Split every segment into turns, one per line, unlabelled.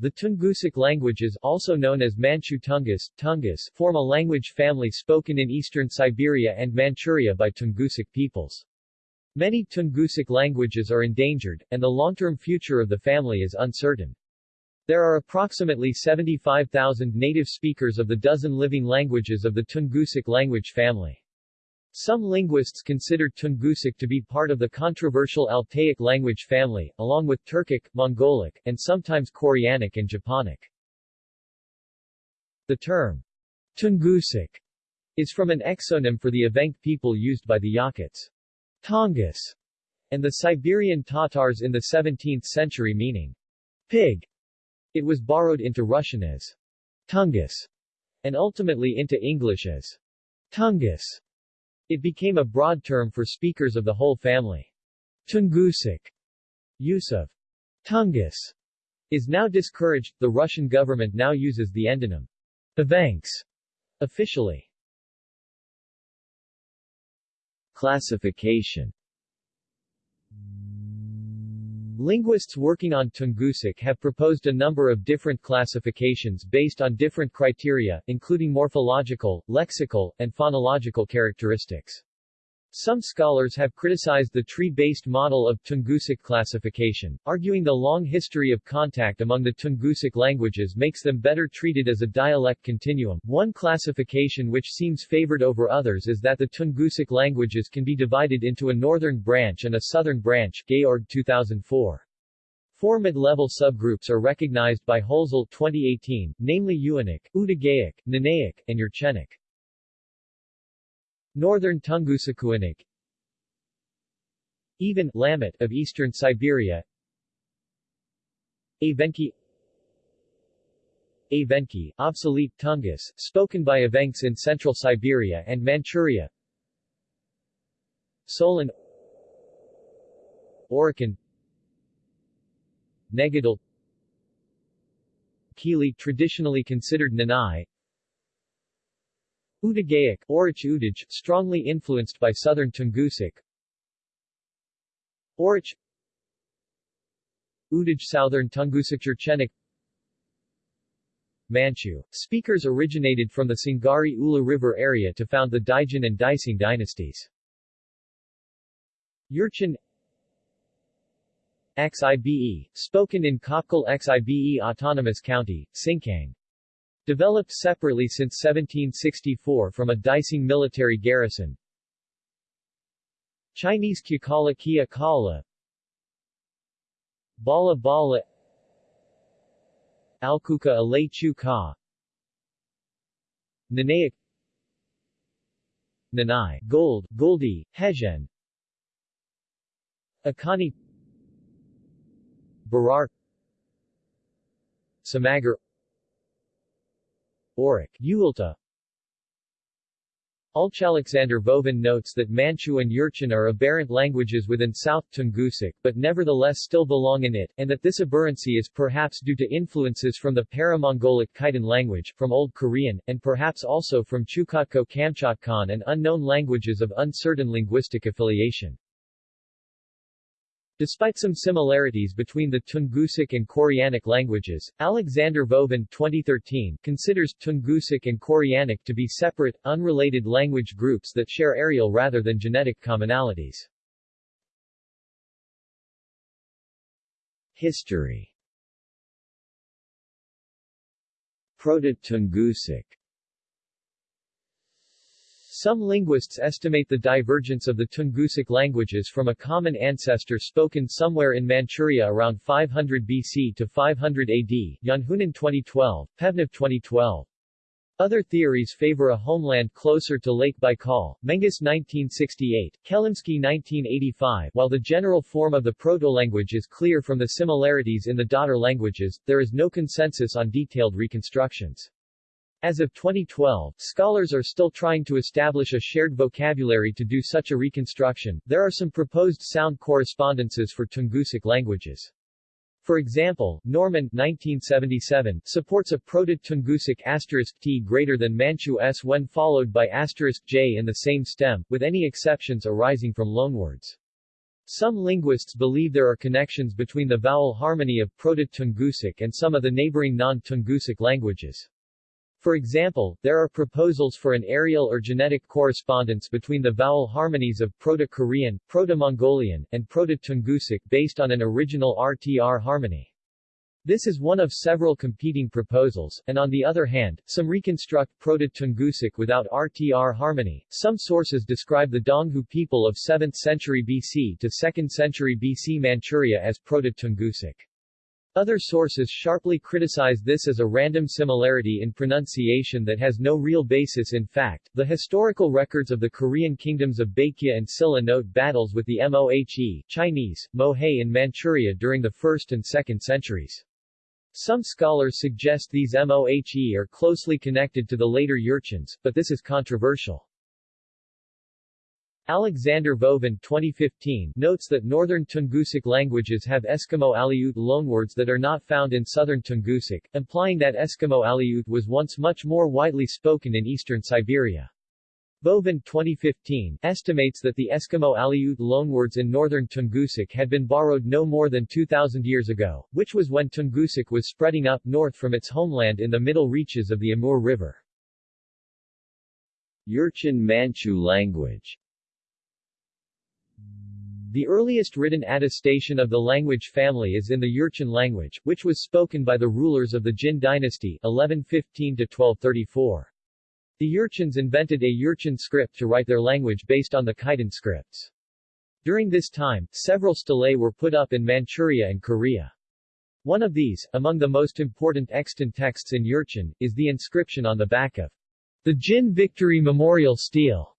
The Tungusic languages also known as Manchu Tungus, Tungus form a language family spoken in eastern Siberia and Manchuria by Tungusic peoples. Many Tungusic languages are endangered, and the long-term future of the family is uncertain. There are approximately 75,000 native speakers of the dozen living languages of the Tungusic language family. Some linguists consider Tungusic to be part of the controversial Altaic language family, along with Turkic, Mongolic, and sometimes Koreanic and Japonic. The term Tungusic is from an exonym for the Evenk people used by the Yakuts. Tongus, and the Siberian Tatars in the 17th century meaning pig. It was borrowed into Russian as Tungus, and ultimately into English as Tungus. It became a broad term for speakers of the whole family. Tungusic use of Tungus is now discouraged. The Russian government now uses the endonym Evenks officially.
Classification
Linguists working on Tungusic have proposed a number of different classifications based on different criteria, including morphological, lexical, and phonological characteristics. Some scholars have criticized the tree-based model of Tungusic classification, arguing the long history of contact among the Tungusic languages makes them better treated as a dialect continuum. One classification which seems favored over others is that the Tungusic languages can be divided into a northern branch and a southern branch Georg 2004. Four mid-level subgroups are recognized by Holzel 2018, namely Uanic, Udagaic, Nanaic, and Yurchenic. Northern Tungusikuinik Even Lamut of eastern Siberia. Evenki. Evenki, obsolete Tungus, spoken by Evenks in central Siberia and Manchuria. Solon. Oroqen Negidal Kili traditionally considered Nanai Udagaic Oroch Udaj, strongly influenced by southern Tungusic Oroch Udaj Southern Tungusic Yurchenic Manchu. Speakers originated from the Singari Ula River area to found the Daijin and Daising dynasties. Yurchin Xibe, spoken in Qapqal Xibe Autonomous County, Sinkang. Developed separately since 1764 from a Daising military garrison. Chinese Kyakala Kia Kala. Bala Bala. Alkuka Alay Chu Ka Nanai. Gold, Goldi, Hejen Akani. Barar. Samagar Auric, Uilta Alexander Vovin notes that Manchu and Yurchin are aberrant languages within South Tungusic but nevertheless still belong in it, and that this aberrancy is perhaps due to influences from the Para-Mongolic Khitan language, from Old Korean, and perhaps also from Chukotko-Kamchatkan and unknown languages of uncertain linguistic affiliation. Despite some similarities between the Tungusic and Koreanic languages, Alexander Vovin 2013 considers Tungusic and Koreanic to be separate, unrelated language groups that share areal rather than genetic commonalities.
History Proto-Tungusic
some linguists estimate the divergence of the Tungusic languages from a common ancestor spoken somewhere in Manchuria around 500 BC to 500 AD, Janhunen 2012, Pevnev 2012. Other theories favor a homeland closer to Lake Baikal, Menges 1968, Kelimsky 1985 While the general form of the proto-language is clear from the similarities in the daughter languages, there is no consensus on detailed reconstructions. As of 2012, scholars are still trying to establish a shared vocabulary to do such a reconstruction. There are some proposed sound correspondences for Tungusic languages. For example, Norman 1977 supports a Proto-Tungusic asterisk t greater than Manchu s when followed by asterisk j in the same stem, with any exceptions arising from loanwords. Some linguists believe there are connections between the vowel harmony of Proto-Tungusic and some of the neighboring non-Tungusic languages. For example, there are proposals for an areal or genetic correspondence between the vowel harmonies of Proto-Korean, Proto-Mongolian, and Proto-Tungusic based on an original RTR harmony. This is one of several competing proposals, and on the other hand, some reconstruct Proto-Tungusic without RTR harmony. Some sources describe the Donghu people of 7th century BC to 2nd century BC Manchuria as Proto-Tungusic. Other sources sharply criticize this as a random similarity in pronunciation that has no real basis in fact. The historical records of the Korean kingdoms of Baekje and Silla note battles with the Mohe Chinese, Mohe in Manchuria during the 1st and 2nd centuries. Some scholars suggest these Mohe are closely connected to the later Jurchens, but this is controversial. Alexander Vovin 2015 notes that northern Tungusic languages have Eskimo Aleut loanwords that are not found in southern Tungusic, implying that Eskimo Aleut was once much more widely spoken in eastern Siberia. Vovin 2015 estimates that the Eskimo Aleut loanwords in northern Tungusic had been borrowed no more than 2,000 years ago, which was when Tungusic was spreading up north from its homeland in the middle reaches of the Amur River. Jurchen Manchu language the earliest written attestation of the language family is in the Jurchen language, which was spoken by the rulers of the Jin dynasty 1115-1234. The Jurchens invented a Jurchen script to write their language based on the Khitan scripts. During this time, several stelae were put up in Manchuria and Korea. One of these, among the most important extant texts in Jurchen, is the inscription on the back of the Jin Victory Memorial Stele.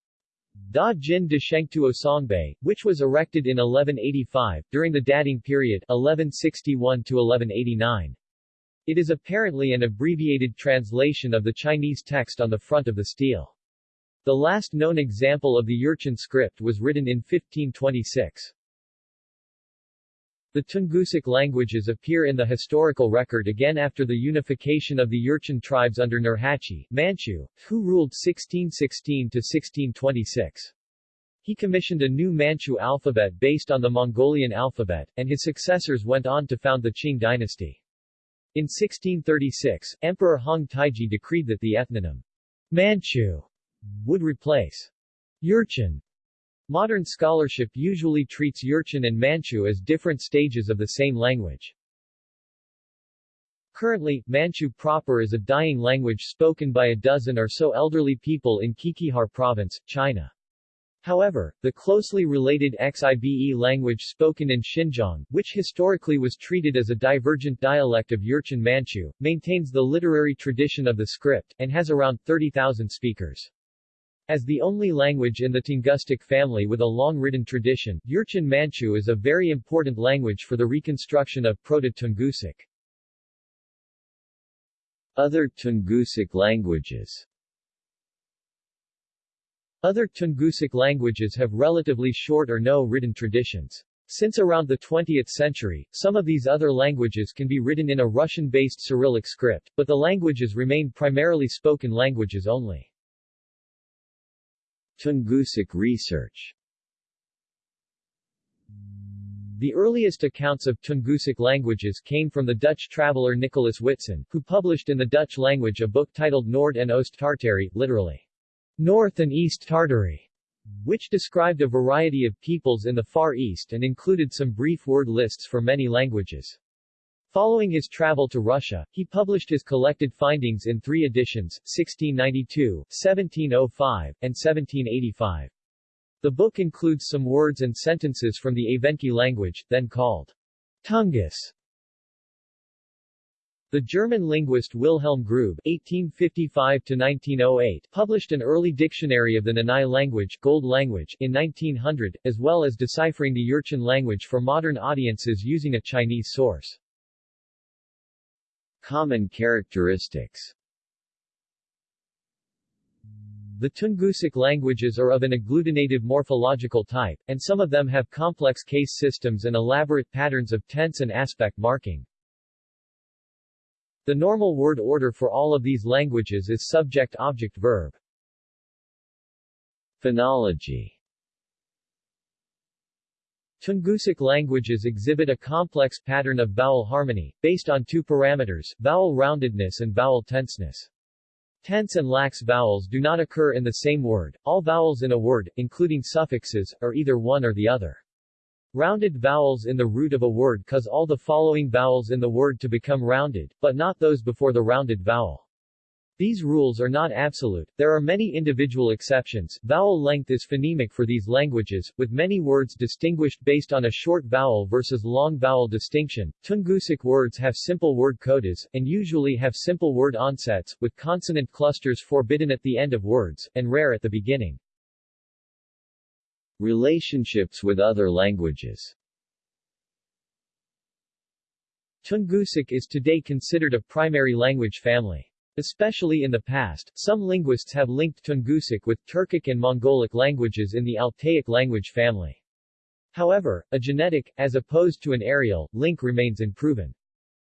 Da Jin de Shengtuo Songbei, which was erected in 1185, during the Dading period 1161 to 1189. It is apparently an abbreviated translation of the Chinese text on the front of the stele. The last known example of the Jurchen script was written in 1526. The Tungusic languages appear in the historical record again after the unification of the Jurchen tribes under Nurhaci, Manchu, who ruled 1616 to 1626. He commissioned a new Manchu alphabet based on the Mongolian alphabet, and his successors went on to found the Qing dynasty. In 1636, Emperor Hong Taiji decreed that the ethnonym Manchu would replace Jurchen. Modern scholarship usually treats Jurchen and Manchu as different stages of the same language. Currently, Manchu proper is a dying language spoken by a dozen or so elderly people in Qiqihar province, China. However, the closely related Xibe language spoken in Xinjiang, which historically was treated as a divergent dialect of Jurchen Manchu, maintains the literary tradition of the script, and has around 30,000 speakers. As the only language in the Tungusic family with a long written tradition, Jurchen Manchu is a very important language for the reconstruction of Proto-Tungusic. Other Tungusic languages other Tungusic languages have relatively short or no written traditions. Since around the 20th century, some of these other languages can be written in a Russian-based Cyrillic script, but the languages remain primarily spoken languages only. Tungusic research The earliest accounts of Tungusic languages came from the Dutch traveler Nicholas Witsen, who published in the Dutch language a book titled Noord en Oost Tartary, literally, North and East Tartary, which described a variety of peoples in the Far East and included some brief word lists for many languages. Following his travel to Russia, he published his collected findings in three editions, 1692, 1705, and 1785. The book includes some words and sentences from the Evenki language, then called Tungus, the German linguist Wilhelm Grube (1855–1908) published an early dictionary of the Nanai language, Gold language in 1900, as well as deciphering the Jurchen language for modern audiences using a Chinese source. Common characteristics the Tungusic languages are of an agglutinative morphological type, and some of them have complex case systems and elaborate patterns of tense and aspect marking. The normal word order for all of these languages is subject-object-verb. Phonology Tungusic languages exhibit a complex pattern of vowel harmony, based on two parameters, vowel roundedness and vowel tenseness. Tense and lax vowels do not occur in the same word. All vowels in a word, including suffixes, are either one or the other. Rounded vowels in the root of a word cause all the following vowels in the word to become rounded, but not those before the rounded vowel. These rules are not absolute, there are many individual exceptions. Vowel length is phonemic for these languages, with many words distinguished based on a short vowel versus long vowel distinction. Tungusic words have simple word codas, and usually have simple word onsets, with consonant clusters forbidden at the end of words, and rare at the beginning. Relationships with other languages Tungusic is today considered a primary language family. Especially in the past, some linguists have linked Tungusic with Turkic and Mongolic languages in the Altaic language family. However, a genetic, as opposed to an areal, link remains unproven.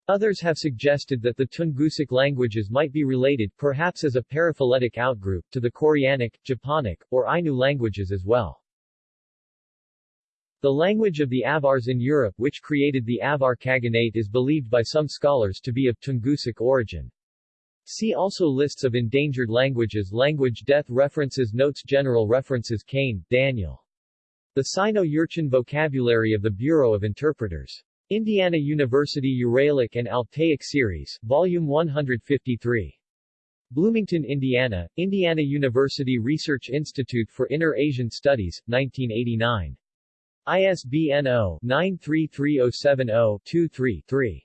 Others have suggested that the Tungusic languages might be related, perhaps as a paraphyletic outgroup, to the Koreanic, Japonic, or Ainu languages as well. The language of the Avars in Europe which created the Avar Khaganate is believed by some scholars to be of Tungusic origin. See also Lists of endangered languages Language death references Notes General references Kane, Daniel. The Sino-Yurchin Vocabulary of the Bureau of Interpreters. Indiana University Uralic and Altaic Series, Volume 153. Bloomington, Indiana, Indiana University Research Institute for Inner Asian Studies, 1989. ISBN 0-933070-23-3.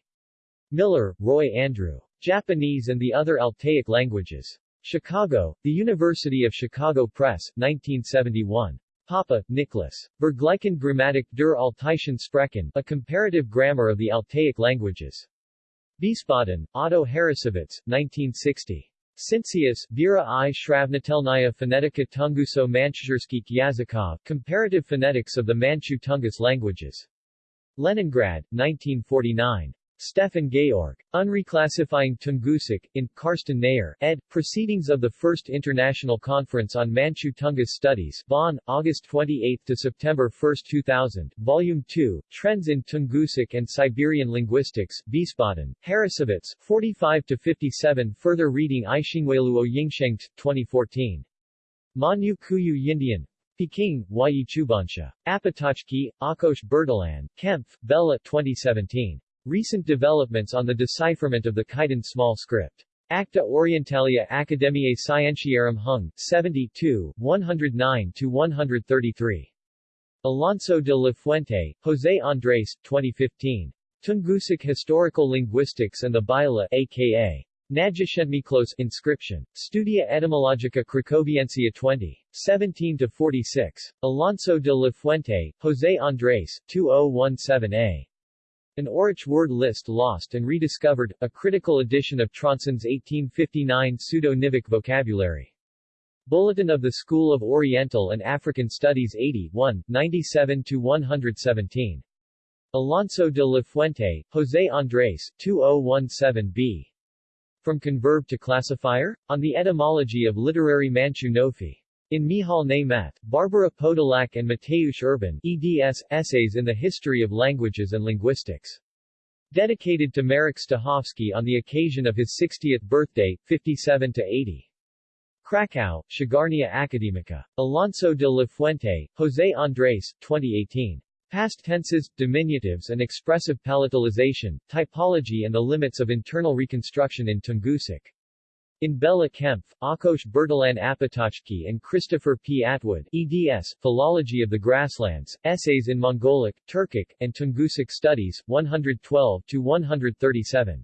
Miller, Roy Andrew. Japanese and the Other Altaic Languages. Chicago, The University of Chicago Press, 1971. Papa, Nicholas. Vergleichen Grammatik der Altaischen Sprachen, A Comparative Grammar of the Altaic Languages. Wiesbaden, Otto Harrassowitz, 1960. Cincius, Vera i Shravnatelnaya Phonetika Tunguso Manchurskik Yazikov, Comparative Phonetics of the Manchu Tungus Languages. Leningrad, 1949. Stefan Georg. Unreclassifying Tungusic, in, Karsten Nayer, ed., Proceedings of the First International Conference on Manchu Tungus Studies, Bonn, August 28 to September 1, 2000, Volume 2, Trends in Tungusic and Siberian Linguistics, Wiesbaden, Harrassowitz, 45-57 Further reading Aishingweiluo Yingsheng, 2014. Manyu Kuyu Yindian, Peking, Yi Chubansha. Apatachki, Akosh Bertalan, Kempf, Bella 2017. Recent developments on the decipherment of the Khitan small script. Acta Orientalia Academiae Scientiarum Hung, 72, 109-133. Alonso de la Fuente, José Andrés, 2015. Tungusic Historical Linguistics and the Bila aka. Nagyszentmiklós inscription. Studia Etymologica Cracoviensia 20. 17-46. Alonso de la Fuente, José Andrés, 2017a. An Oroch word list lost and rediscovered, a critical edition of Tronson's 1859 pseudo-Nivik vocabulary. Bulletin of the School of Oriental and African Studies 80 1, 97-117. Alonso de la Fuente, José Andrés, 2017b. From Converb to Classifier? On the Etymology of Literary Manchu Nofi. In Mihal Nemeth, Barbara Podolak and Mateusz Urban eds, Essays in the History of Languages and Linguistics. Dedicated to Marek Stachowski on the occasion of his 60th birthday, 57-80. Krakow, Księgarnia Akademicka. Alonso de la Fuente, José Andrés, 2018. Past tenses, diminutives and expressive palatalization, typology and the limits of internal reconstruction in Tungusic. In Bella Kempf, Akosh Bertalan Apatachki and Christopher P. Atwood, eds, Philology of the Grasslands, Essays in Mongolic, Turkic, and Tungusic Studies, 112-137.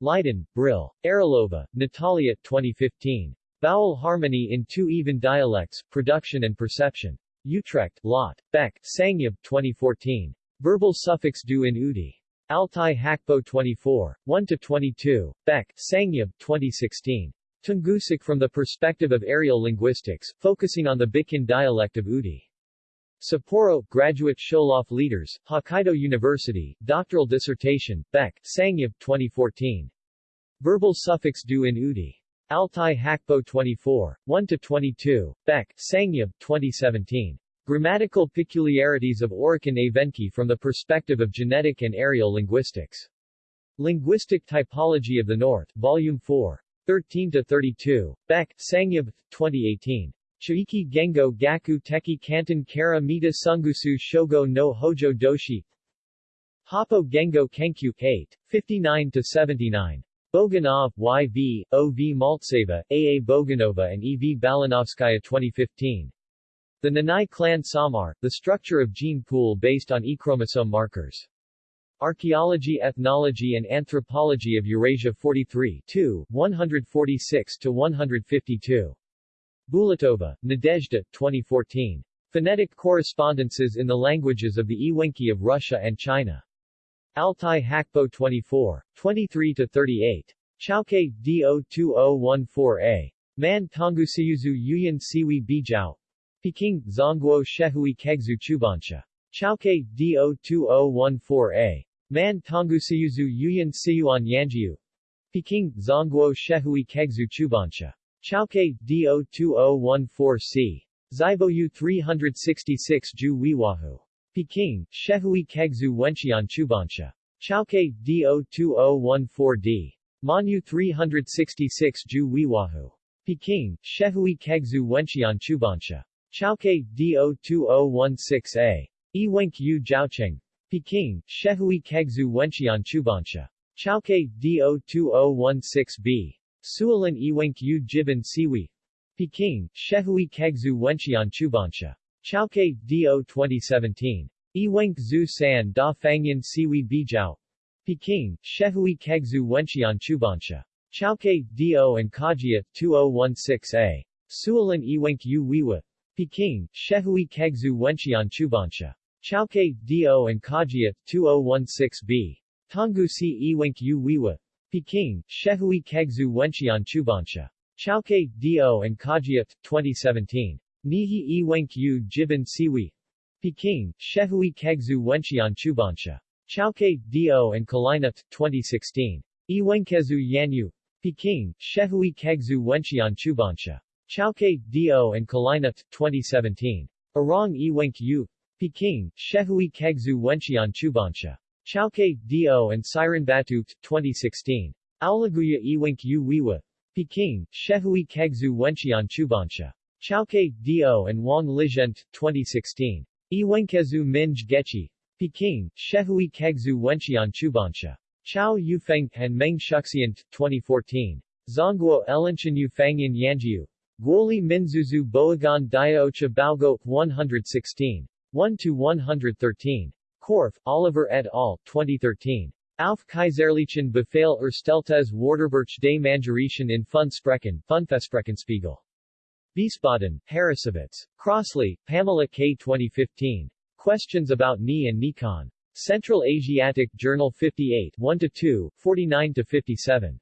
Leiden, Brill. Aralova, Natalia, 2015. Vowel Harmony in Two Even Dialects, Production and Perception. Utrecht, Lot. Baek, Sangyub, 2014. Verbal suffix du in Udi. Altai Hakpo 24, 1-22, Baek, Sangyub, 2016. Tungusic from the perspective of areal linguistics, focusing on the Bikin dialect of Udi. Sapporo, Graduate Sholof Leaders, Hokkaido University, Doctoral Dissertation, Baek, Sangyub, 2014. Verbal suffix do in Udi. Altai Hakpo 24, 1-22, Baek, Sangyub, 2017. Grammatical peculiarities of Oroqen Evenki from the perspective of genetic and areal linguistics. Linguistic Typology of the North, Volume 4. 13-32. Baek, Sangyub, 2018. Chuiki Gengo Gaku Teki Kanton Kara Mita Sungusu Shogo no Hojo Doshi Hapo Gengo Kenkyu 8, 59-79. Boganov, Y.V., O.V. Maltseva, A.A. Boganova and E.V. Balanovskaya 2015. The Nanai clan Samar, the structure of gene pool based on E-chromosome markers. Archaeology Ethnology and Anthropology of Eurasia 43 2, 146-152. Bulatova, Nadezhda, 2014. Phonetic Correspondences in the Languages of the Ewenki of Russia and China. Altai Hakpo 24. 23-38. Chaoke, Do2014a. Man Tongusiyuzu Yuyan Siwi Bijao. Peking, Zongguo Shehui Kegzu Chubansha. Chaoke, Do2014a. Man Tongusiyuzu Yuyan Siyuan Yanjiu. Peking, Zongguo Shehui Kegzu Chubansha. Chaoke, Do2014C. Ziboyu 366 Ju Wiwahu. Peking, Shehui Kegzu Wenxian Chubansha. Chaoke, Do2014D. Manu 366 Ju Wiwahu. Peking, Shehui Kegzu Wenxian Chubansha. Chaoke, Do2016A. Iwenk Yu Jiaocheng. Peking, Shehui Kegzu Wenxian Chubansha. Chaoke, Do2016B. Suolin Iwenk Yu Jiban Siwi. Peking, Shehui Kegzu Wenxian Chubansha. Chaoke, Do 2017. Iwenk Zhu San Da Fangyan Siwi Bijao. Peking, Shehui Kegzu Wenxian Chubansha. Chaoke, Do and Kajia, 2016a. Suolin Iwenk Yu Wiwa. Peking, Shehui Kegzu Wenxian Chubansha. Chaoke, Do and Kajia, 2016b. Tonggusi Iwenk Yu Wiwa. Peking, Shehui Kegzu Wenxian Chubansha. Chaoke, Do and Kajia, 2017. Nihi Iwenk Yu Jiban Siwi. Peking, Shehui Kegzu Wenxian Chubansha. Chaoke, Do and Kalinut, 2016. Iwenkezu Yanyu. Peking, Shehui Kegzu Wenxian Chubansha. Chaoke, Do and Kalinut, 2017. Arang Iwenk Yu. Peking, Shehui Kegzu Wenxian Chubansha. Chaoke, Do and Siren Batu, 2016. Aulaguya Iwenk Yu Wiwa. Peking, Shehui Kegzu Wenxian Chubansha. Chaoke, Do and Wang Lizhent, 2016. Iwenkezu Minj Gechi. Peking, Shehui Kegzu Wenxian Chubansha. Chao Yufeng and Meng Shuxian, 2014. Zongguo Elenchen Yufangyan Yanjiu. Guoli Minzuzu Boagan Diaocha Baogo, 116. 1-113. Korf, Oliver et al., 2013. Auf Kaiserlichen Befehl Ersteltes Warterbirch des Mangerischen in Funsprechen, Funfestsprechenspiegel. Wiesbaden, Harrassowitz. Crossley, Pamela K. 2015. Questions about Ni and Nikon. Central Asiatic Journal 58 1-2, 49-57.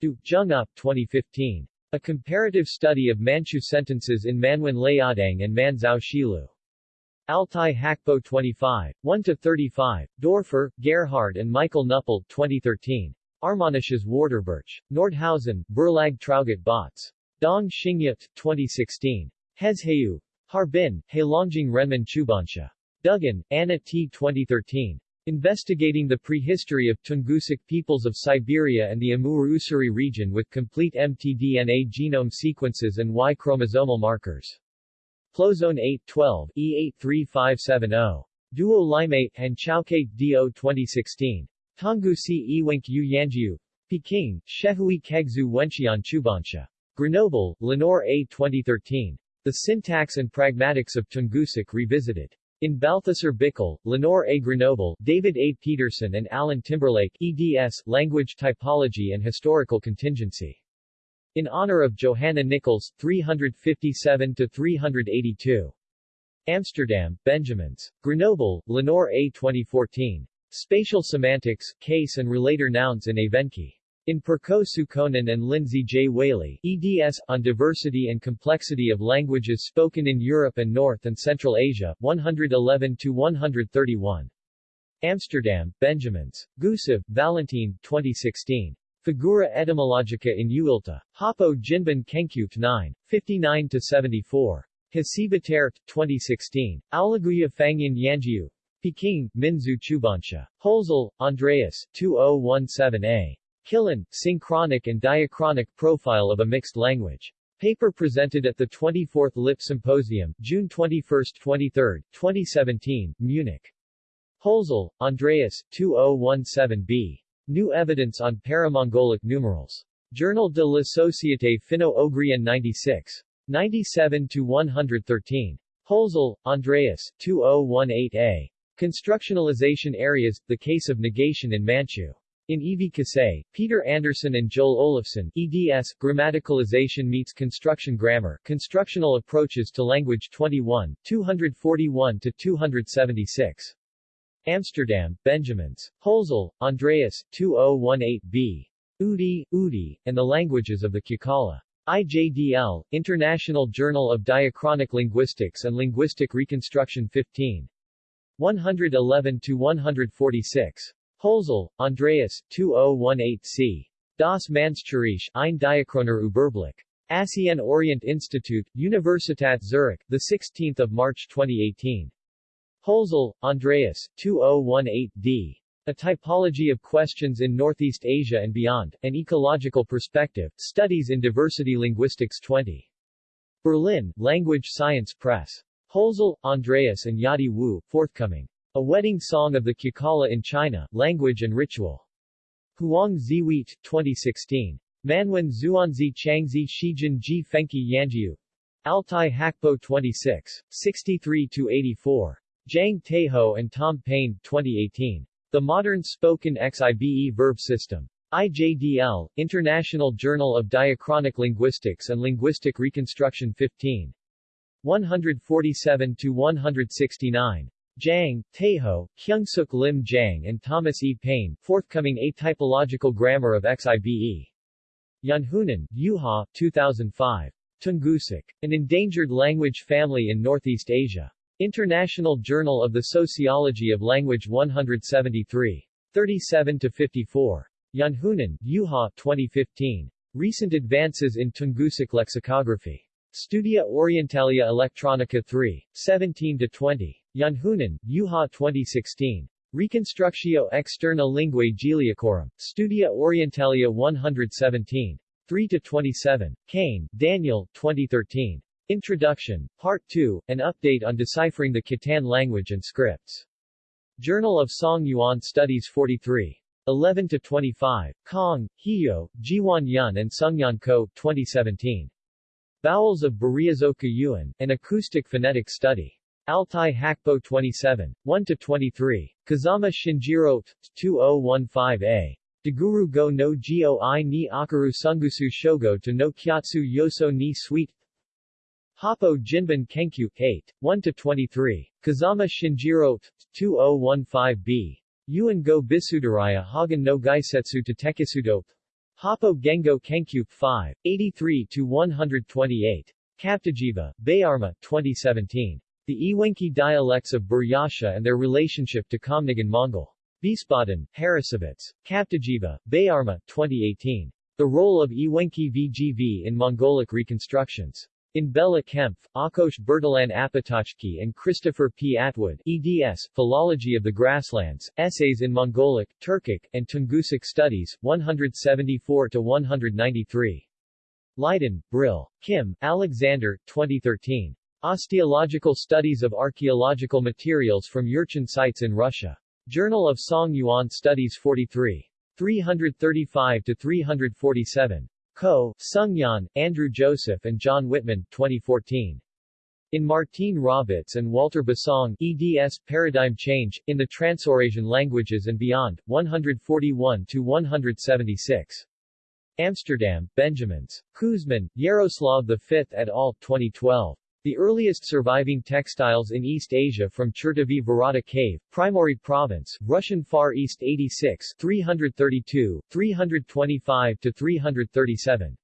Du, Zheng Up, 2015. A Comparative Study of Manchu Sentences in Manwen Liaodong and Manzhou Shilu. Altai Hakpo 25, 1-35, Doerfer, Gerhard and Michael Knüppel, 2013. Armanisches Warterbirch. Nordhausen, Verlag Traugott Bautz. Dong Xingyat, 2016. Hezheu. Harbin, Heilongjiang Renmin Chubansha. Duggan, Anna T. 2013. Investigating the Prehistory of Tungusic Peoples of Siberia and the Amur-Ussuri region with complete mtDNA genome sequences and Y chromosomal markers. PLoS ONE 812, E83570. Duo Limate, and Chaoke, Do 2016. Si Iwenk Yu Yanjiu. Peking, Shehui Kegzu Wenxian Chubansha. Grenoble, Lenore A. 2013. The Syntax and Pragmatics of Tungusic Revisited. In Balthasar Bickel, Lenore A. Grenoble, David A. Peterson and Alan Timberlake, eds. Language Typology and Historical Contingency. In honor of Johanna Nichols, 357-382. Amsterdam, Benjamins. Grenoble, Lenore A. 2014. Spatial Semantics, Case and Relator Nouns in Evenki. In Perko Sukkonen and Lindsay J. Whaley, eds. On Diversity and Complexity of Languages Spoken in Europe and North and Central Asia, 111-131. Amsterdam, Benjamins. Gusev, Valentin, 2016. Figura etymologica in Uilta. Hapo Jinban Kenkuk 9. 59-74. Hasibater, 2016. Aulaguya Fangyan Yanjiu. Peking, Minzu Chubansha. Holzel, Andreas, 2017a. Kilin, Synchronic and Diachronic Profile of a Mixed Language. Paper presented at the 24th LIP Symposium, June 21-23, 2017, Munich. Holzel, Andreas, 2017b. New Evidence on Paramongolic Numerals. Journal de la Société Finno-Ougrienne 96. 97-113. Holzel, Andreas, 2018a. Constructionalization Areas, The Case of Negation in Manchu. In E.V. Kasei, Peter Anderson and Joel Olofsson, eds. Grammaticalization meets Construction Grammar, Constructional Approaches to Language 21, 241-276. Amsterdam, Benjamins. Holzel, Andreas, 2018b. Udi, Udi, and the Languages of the Kukala. IJDL, International Journal of Diachronic Linguistics and Linguistic Reconstruction 15. 111-146. Holzel, Andreas, 2018c. Das Mannscherich, ein Diachroner Überblick. ASEAN Orient Institute, Universitat Zurich, 16 March 2018. Holzel, Andreas, 2018d. A Typology of Questions in Northeast Asia and Beyond, An Ecological Perspective, Studies in Diversity Linguistics 20. Berlin, Language Science Press. Holzel, Andreas and Yadi Wu, forthcoming. A Wedding Song of the Kukala in China, Language and Ritual. Huang Ziweit, 2016. Manwen Zuanzi Changzi Shijin Ji Fenki Yanjiu. Altai Hakpo 26. 63-84. Zhang Taiho and Tom Payne, 2018. The Modern Spoken XIBE Verb System. IJDL, International Journal of Diachronic Linguistics and Linguistic Reconstruction 15. 147-169. Zhang, Taiho, Kyungsuk Lim Jang and Thomas E. Payne, forthcoming A Typological Grammar of XIBE. Yunhunan, Yuha, 2005. Tungusic. An Endangered Language Family in Northeast Asia. International Journal of the Sociology of Language 173. 37-54. Yunhunan, Yuha, 2015. Recent Advances in Tungusic Lexicography. Studia Orientalia Electronica 3. 17-20. Yunhunan, Yuha 2016. Reconstructio externa linguae Giliacorum. Studia Orientalia 117. 3-27. Kane, Daniel, 2013. Introduction, Part 2, an update on deciphering the Khitan language and scripts. Journal of Song Yuan Studies 43. 11-25. Kong, Hio, Jiwan Yun and Sungyan Ko, 2017. Vowels of Berriazoka Yuan, an acoustic phonetic study. Altai Hakpo 27. 1-23. Kazama Shinjiro, 2015a. Daguru go no gyo i ni akaru sungusu shogo to no kyatsu yoso ni sweet Hapo Jinban Kenkyu 8, 1-23, Kazama Shinjiro 2015b. Yuan go Bisudaraya Hagen no Gaisetsu to Tekisudo Hapo Gengo Kenkyu 5, 83-128. Kaptajiva, Bayarma, 2017. The Ewenki dialects of Buryasha and their relationship to Khamnigan Mongol. Wiesbaden, Harrassowitz. Kaptajiva, Bayarma, 2018. The role of Ewenki VGV in Mongolic reconstructions. In Bella Kempf, Akos Bertalan Apatachki and Christopher P. Atwood, eds. Philology of the Grasslands, Essays in Mongolic, Turkic, and Tungusic Studies, 174-193. Leiden, Brill. Kim, Alexander, 2013. Osteological Studies of Archaeological Materials from Yurchin Sites in Russia. Journal of Song Yuan Studies 43. 335-347. Ko, Sungyan, Andrew Joseph and John Whitman, 2014. In Martine Robbeets and Walter Bisang, eds. Paradigm Change, in the Transeurasian Languages and Beyond, 141-176. Amsterdam, Benjamins. Kuzmin, Yaroslav V et al., 2012. The earliest surviving textiles in East Asia from Chertovy Vorota Cave, Primorye Province, Russian Far East 86 332, 325-337.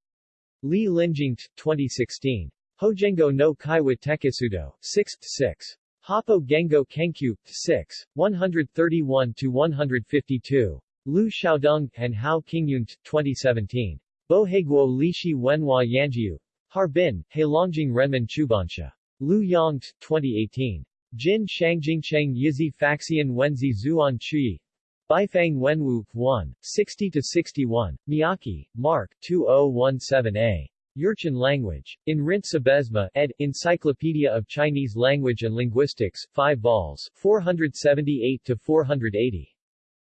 Li Linjing, 2016. Hojengo no Kaiwa Tekisudo, 6th 6. Hapo Gengo Kenkyu, 6, 131-152. Lu Xiaodong, and Hao Qingyun, 2017. Boheguo Lishi Wenhua Yanjiu, Harbin, Heilongjiang Renmin Chubansha. Lu Yang, 2018. Jin Shangjingcheng Yizi Faxian Wenzi Zuan Chui. Beifang Wenwu, 1, 60-61, Miyake, Mark, 2017a. Jurchen language. In Rint Sybesma, ed. Encyclopedia of Chinese Language and Linguistics, 5 vols, 478-480.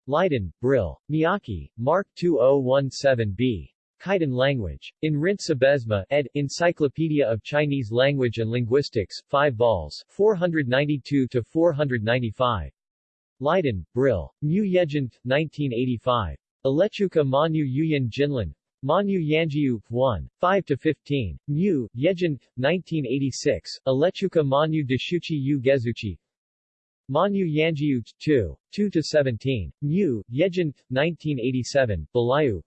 Leiden, Brill. Miyake, Mark 2017b. Khitan language. In Rint Sybesma, ed. Encyclopedia of Chinese Language and Linguistics, 5 vols, 492-495. Leiden, Brill. Mu Yejant, 1985. Alechuka Manu Yuyan Jinlin. Manu Yanjiu, 1, 5 to 15. Mu, Yejant, 1986, Alechuka Manu Deshuchi Yu Gezuchi, Manu Yanjiu, 2, 2 to 17. Mu, Yejant, 1987, Balayu,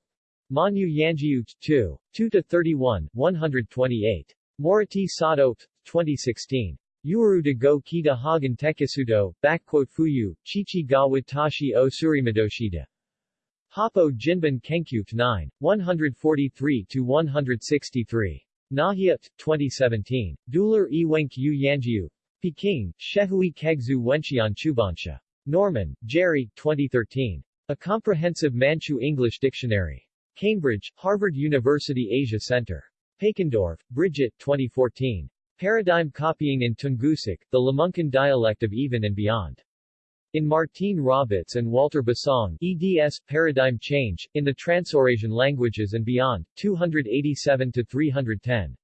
Manu Yanjiu, 2, 2-31, 128. Moriti Sato, 2016. Yuru de go kita hagen tekisudo, backquote fuyu, chichi ga watashi o surimadoshida. Hapo Jinban Kenkyu 9, 143-163. Nahia, 2017. Duler e Wenkyu Yanjiu. Peking, Shehui Kegzu Wenxian Chubansha. Norman, Jerry, 2013. A Comprehensive Manchu English Dictionary. Cambridge, Harvard University Asia Center. Pakendorf, Bridget, 2014. Paradigm Copying in Tungusic, the Lamunkan Dialect of Even and Beyond. In Martine Robbeets and Walter Bisang, eds. Paradigm Change, in the Transeurasian Languages and Beyond, 287-310.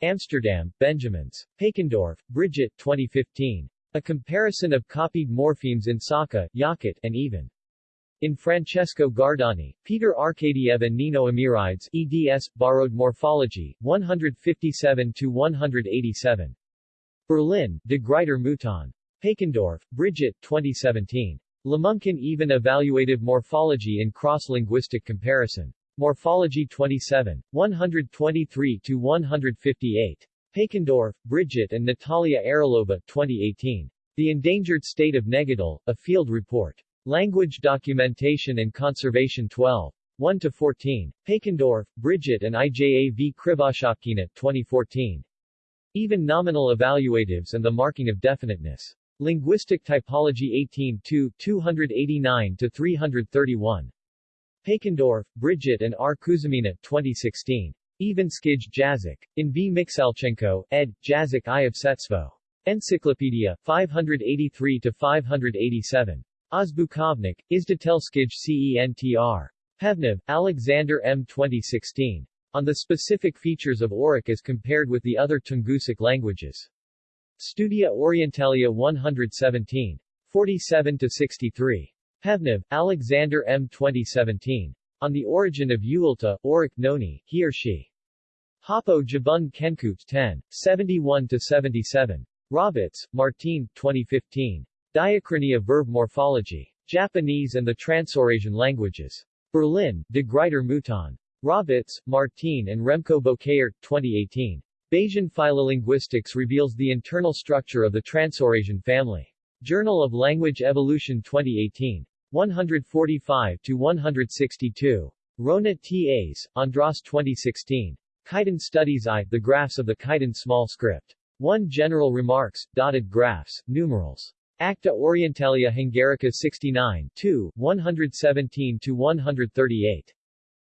Amsterdam, Benjamins. Pakendorf, Bridget, 2015. A comparison of copied morphemes in Sakha, Yakut, and Even. In Francesco Gardani, Peter Arkadiev and Nino Amiridze, eds. Borrowed Morphology, 157-187. Berlin, De Gruyter Mouton. Pakendorf, Bridget, 2017. Lamunkan Even Evaluative Morphology in Cross-Linguistic Comparison. Morphology 27, 123-158. Pakendorf, Bridget and Natalia Aralova, 2018. The Endangered State of Negidal, a Field Report. Language Documentation and Conservation 12. 1-14. Pakendorf, Bridget and IJA V. Krivoshapkina, 2014. Even Nominal Evaluatives and the Marking of Definiteness. Linguistic Typology 18 2, 289-331. Pakendorf, Bridget and R. Kuzamina, 2016. Ivanskij Jazyk. In V. Mikhailchenko, ed., Jazyk I. of Setstvo. Encyclopedia, 583-587. Ozbukovnik, Izdatelskij CENTR. Pevnev, Alexander M. 2016. On the specific features of Auric as compared with the other Tungusic languages. Studia Orientalia 117. 47-63. Pevnev, Alexander M. 2017. On the Origin of Uilta, Auric Noni, he or she. Hapo Jabun Kenkut 10. 71-77. Robbeets, Martine, 2015. Diachrony of Verb Morphology. Japanese and the Transeurasian Languages. Berlin, De Gruyter Mouton. Robbeets, Martine and Remco Bouckaert, 2018. Bayesian Phylolinguistics reveals the internal structure of the Transaurasian family. Journal of Language Evolution 2018. 145-162. Róna-Tas, Andras 2016. Khitan Studies I, The Graphs of the Khitan Small Script. 1 General Remarks, Dotted Graphs, Numerals. Acta Orientalia Hungarica 69 2, 117-138.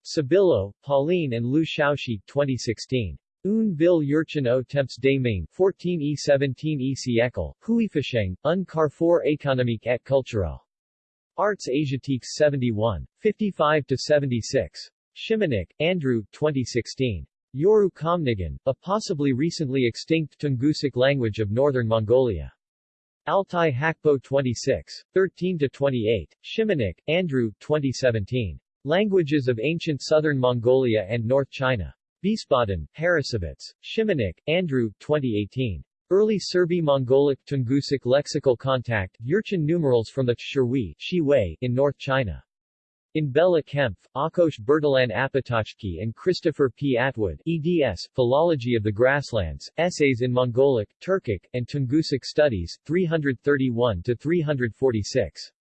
Sabillo, Pauline and Lu Shaoxi, 2016. Un vil Yurchen au temps des mains 14e 17e siècle, Huifasheng, un carrefour économique et culturel. Arts Asiatiques 71. 55-76. Shimunek, Andrew, 2016. Yoru Komnigan, a possibly recently extinct Tungusic language of northern Mongolia. Altai Hakpo 26. 13-28. Shimunek, Andrew, 2017. Languages of Ancient Southern Mongolia and North China. Wiesbaden, Harrassowitz, Shimunek, Andrew, 2018. Early Serbi-Mongolic Tungusic lexical contact, Yurchin numerals from the Shiwei, in North China. In Bela Kempf, Akos Bertalan Apatachki and Christopher P. Atwood, eds. Philology of the Grasslands, Essays in Mongolic, Turkic, and Tungusic Studies, 331-346.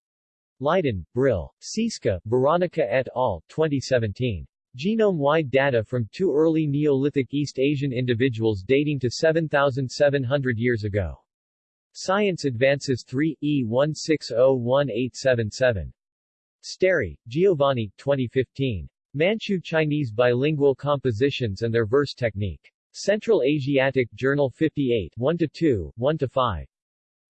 Leiden, Brill. Siska, Veronica et al., 2017. Genome-wide data from two early Neolithic East Asian individuals dating to 7,700 years ago. Science Advances 3, E16018777. Stary, Giovanni, 2015. Manchu Chinese Bilingual Compositions and Their Verse Technique. Central Asiatic Journal 58 1-2, 1-5.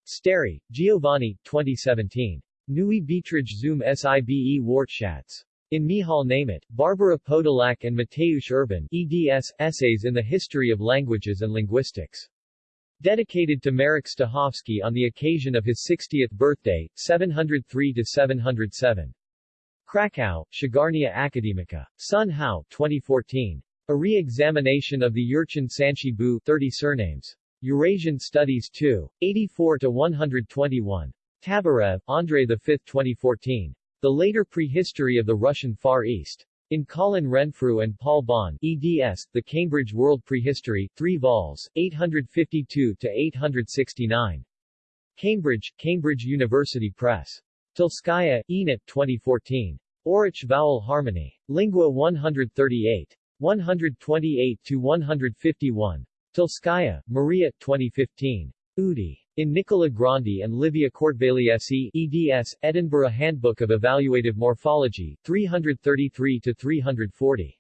Stary, Giovanni, 2017. Nui Beatrich zum Sibe Wortschatz. In Michal Nemeth, Barbara Podolak and Mateusz Urban eds, Essays in the History of Languages and Linguistics. Dedicated to Marek Stachowski on the occasion of his 60th birthday, 703-707. Krakow, Księgarnia Akademicka. Sun Hao, 2014. A re-examination of the Jurchen Sanchi Bu 30 surnames. Eurasian Studies 2. 84-121. Tabarev, Andrei V. 2014. The Later Prehistory of the Russian Far East. In Colin Renfrew and Paul Bahn, eds, The Cambridge World Prehistory, 3 vols, 852-869. Cambridge, Cambridge University Press. Tolskaya, Enid 2014. Oroch Vowel Harmony. Lingua 138. 128-151. Tolskaya, Maria 2015. Udi. In Nicola Grandi and Livia Körtvélyessy, eds, Edinburgh Handbook of Evaluative Morphology, 333-340.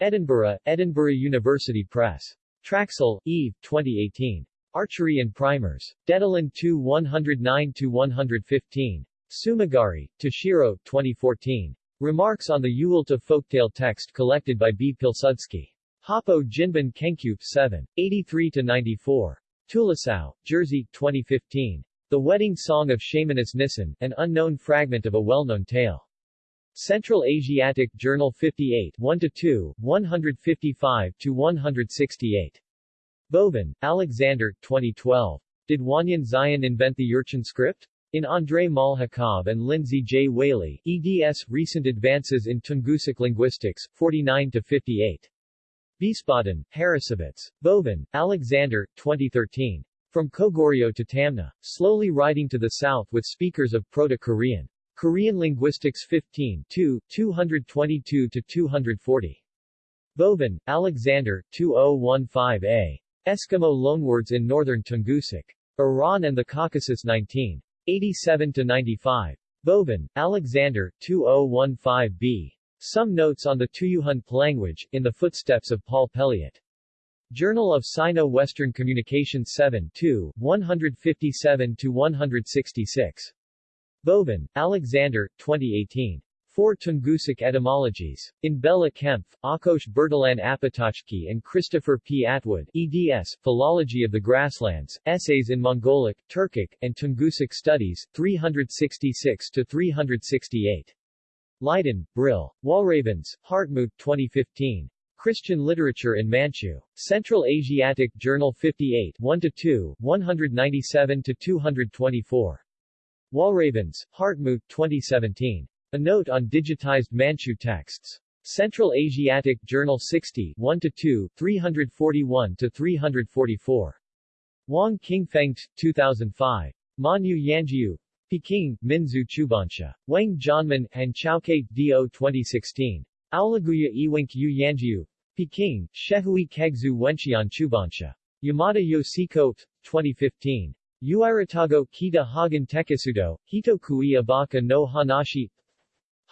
Edinburgh, Edinburgh University Press. Traxel, Eve, 2018. Archery and Primers. Dedalin 2 109-115. Tsumagari, Toshiro, 2014. Remarks on the Uilta folktale text collected by B. Pilsudski. Hapo Jinban Kenkyu, 7. 83-94. Tulasau, Jersey, 2015. The Wedding Song of Shamaness Nissen, an unknown fragment of a well-known tale. Central Asiatic Journal 58 1-2, 155-168. Vovin, Alexander, 2012. Did Wanyan Xiyin invent the Jurchen script? In Andrei Malchukov and Lindsay J. Whaley, eds. Recent Advances in Tungusic Linguistics, 49-58. Wiesbaden, Harrassowitz. Vovin, Alexander, 2013. From Koguryo to Tamna. Slowly riding to the south with speakers of Proto-Korean. Korean Linguistics 15 2, 222-240. Vovin, Alexander, 2015a. Eskimo loanwords in Northern Tungusic. Iran and the Caucasus 19. 87-95. Vovin, Alexander, 2015b. Some notes on the Tuyuhun language, in the footsteps of Paul Pelliot. Journal of Sino-Western Communication 7 2, 157-166. Vovin, Alexander, 2018. Four Tungusic etymologies. In Bella Kempf, Akos Bertalan Apatóczky and Christopher P. Atwood, eds. Philology of the Grasslands, Essays in Mongolic, Turkic, and Tungusic Studies, 366-368. Leiden, Brill. Walravens, Hartmut 2015. Christian Literature in Manchu. Central Asiatic Journal 58 1-2, 197-224. Walravens, Hartmut 2017. A note on digitized Manchu texts. Central Asiatic Journal 60 1-2, 341-344. Wang Qingfeng, 2005. Manyu Yanjiu, Peking, Minzu Chubansha. Wang Jianmen, and Chaoke, Do 2016. Aulaguya Iwink Yu Yanjiu, Peking, Shehui Kegzu Wenxian Chubansha. Yamada Yoshiko, 2015. Uiratago Kita Hagen Tekisudo, Hitokui Abaka no Hanashi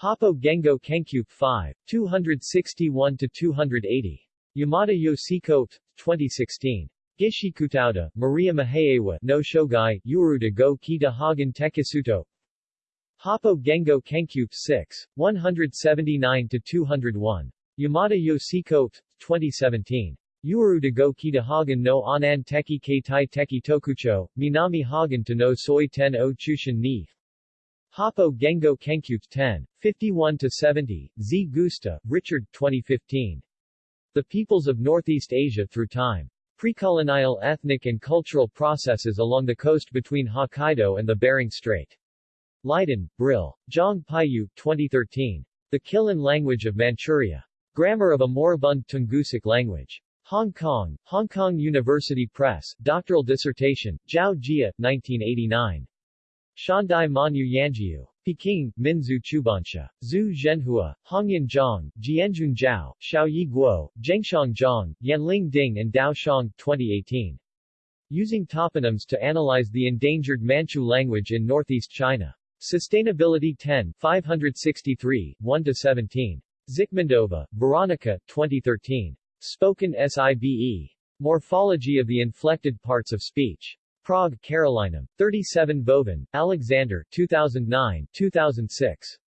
Hapo Gengo Kenkyu 5, 261-280. Yamada Yoshiko, 2016. Gishikutauda, Maria Mahaewa no Shogai, Uruda go Kita Hagen Tekisuto Hapo Gengo Kenkyu 6, 179-201. Yamada Yoshiko, 2017. Uruda go Kita Hagen no Anan Teki Keitai Teki Tokucho, Minami Hagen to no Soi Ten o Chushin ni Hapo Gengo Kenkyu 10, 51-70, Zgusta, Richard, 2015. The Peoples of Northeast Asia Through Time. Precolonial ethnic and cultural processes along the coast between Hokkaido and the Bering Strait. Leiden, Brill. Zhang Paiyu, 2013. The Kilen Language of Manchuria. Grammar of a Moribund Tungusic Language. Hong Kong, Hong Kong University Press, doctoral dissertation, Zhao Jia, 1989. Shandai Manyu Yanjiu. Peking, Minzu Chubansha. Zhu Zhenhua, Hongyan Zhang, Jianjun Zhao, Xiaoyi Guo, Zhengshang Zhang, Yanling Ding and Dao Shang, 2018. Using toponyms to analyze the endangered Manchu language in northeast China. Sustainability 10, 563, 1-17. Zikmundova, Veronica, 2013. Spoken SIBE. Morphology of the inflected parts of speech. Prague, Carolinum. 37 Vovin, Alexander, 2009, 2006.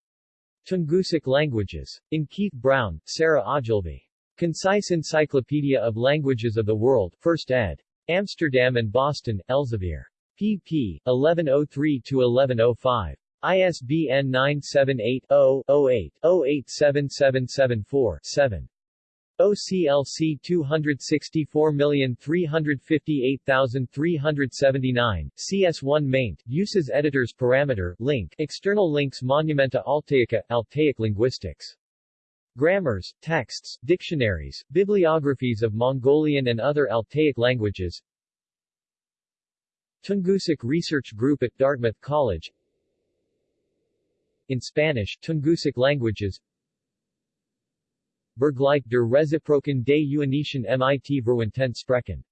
Tungusic Languages. In Keith Brown, Sarah Ogilvie. Concise Encyclopedia of Languages of the World, 1st ed. Amsterdam and Boston, Elsevier. pp. 1103-1105. ISBN 978-0-08-087774-7. OCLC 264358379, CS1 maint, uses editors parameter, link, external links Monumenta Altaica, Altaic linguistics. Grammars, texts, dictionaries, bibliographies of Mongolian and other Altaic languages. Tungusic Research Group at Dartmouth College. In Spanish, Tungusic languages Vergleich der Reciproken des Unischen mit Verwandten Sprechen